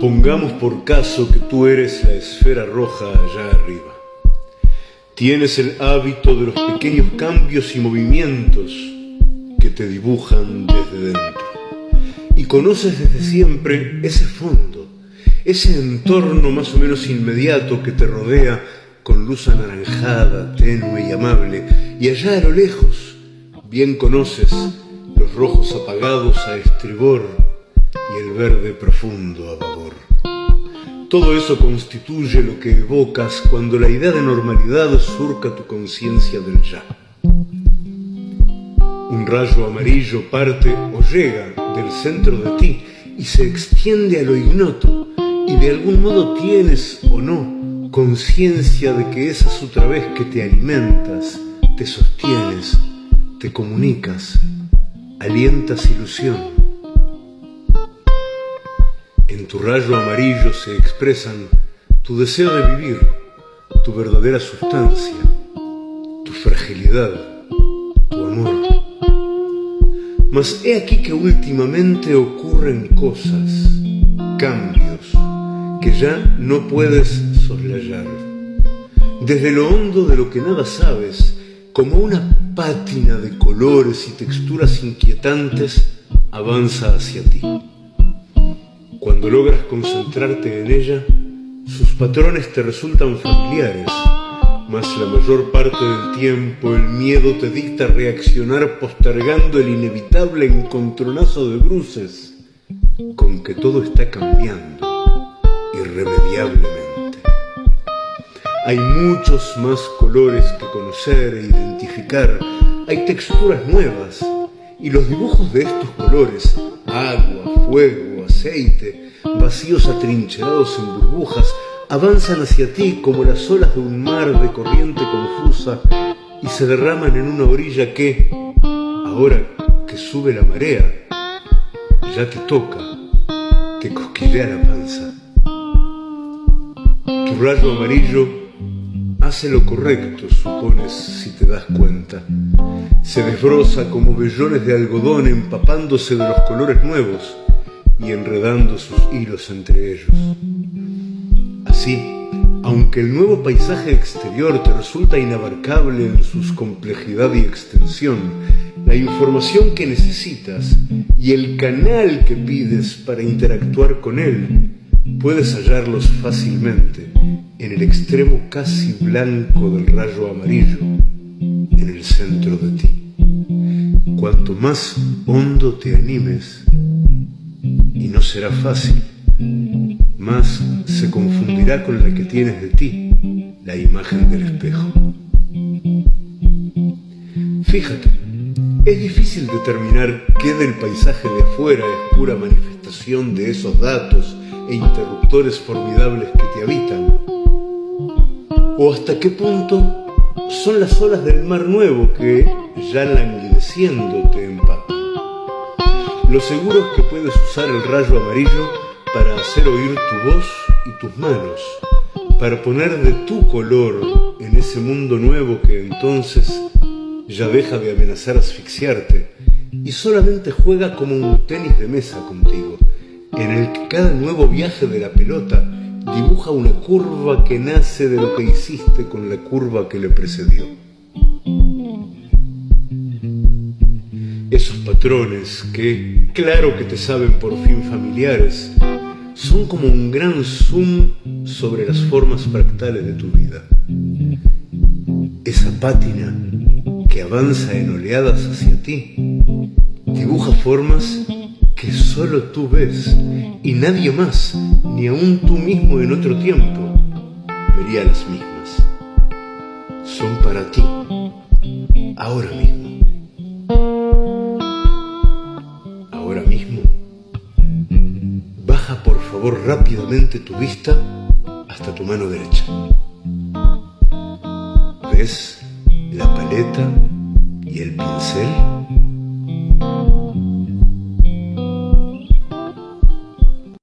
Pongamos por caso que tú eres la esfera roja allá arriba. Tienes el hábito de los pequeños cambios y movimientos que te dibujan desde dentro. Y conoces desde siempre ese fondo, ese entorno más o menos inmediato que te rodea con luz anaranjada, tenue y amable. Y allá a lo lejos, bien conoces los rojos apagados a estribor y el verde profundo a babor. Todo eso constituye lo que evocas cuando la idea de normalidad surca tu conciencia del ya. Un rayo amarillo parte o llega del centro de ti y se extiende a lo ignoto y de algún modo tienes o no conciencia de que esa es otra vez que te alimentas, te sostienes, te comunicas, alientas ilusión. En tu rayo amarillo se expresan tu deseo de vivir, tu verdadera sustancia, tu fragilidad, tu amor. Mas he aquí que últimamente ocurren cosas, cambios, que ya no puedes soslayar. Desde lo hondo de lo que nada sabes, como una pátina de colores y texturas inquietantes, avanza hacia ti. Cuando logras concentrarte en ella, sus patrones te resultan familiares, mas la mayor parte del tiempo el miedo te dicta reaccionar postergando el inevitable encontronazo de bruces con que todo está cambiando irremediablemente. Hay muchos más colores que conocer e identificar, hay texturas nuevas y los dibujos de estos colores, agua, fuego, vacíos atrincherados en burbujas, avanzan hacia ti como las olas de un mar de corriente confusa y se derraman en una orilla que, ahora que sube la marea, ya te toca, te cosquillea la panza. Tu rayo amarillo hace lo correcto, supones, si te das cuenta. Se desbroza como vellones de algodón empapándose de los colores nuevos y enredando sus hilos entre ellos. Así, aunque el nuevo paisaje exterior te resulta inabarcable en su complejidad y extensión, la información que necesitas y el canal que pides para interactuar con él, puedes hallarlos fácilmente en el extremo casi blanco del rayo amarillo, en el centro de ti. Cuanto más hondo te animes, será fácil, más se confundirá con la que tienes de ti, la imagen del espejo. Fíjate, es difícil determinar qué del paisaje de afuera es pura manifestación de esos datos e interruptores formidables que te habitan, o hasta qué punto son las olas del mar nuevo que, ya languideciendo, te empapan. Lo seguro es que puedes usar el rayo amarillo para hacer oír tu voz y tus manos, para poner de tu color en ese mundo nuevo que entonces ya deja de amenazar asfixiarte y solamente juega como un tenis de mesa contigo, en el que cada nuevo viaje de la pelota dibuja una curva que nace de lo que hiciste con la curva que le precedió. Esos patrones que, claro que te saben por fin familiares, son como un gran zoom sobre las formas fractales de tu vida. Esa pátina que avanza en oleadas hacia ti dibuja formas que solo tú ves y nadie más, ni aun tú mismo en otro tiempo, vería las mismas. Son para ti, ahora mismo. Rápidamente tu vista hasta tu mano derecha. ¿Ves la paleta y el pincel?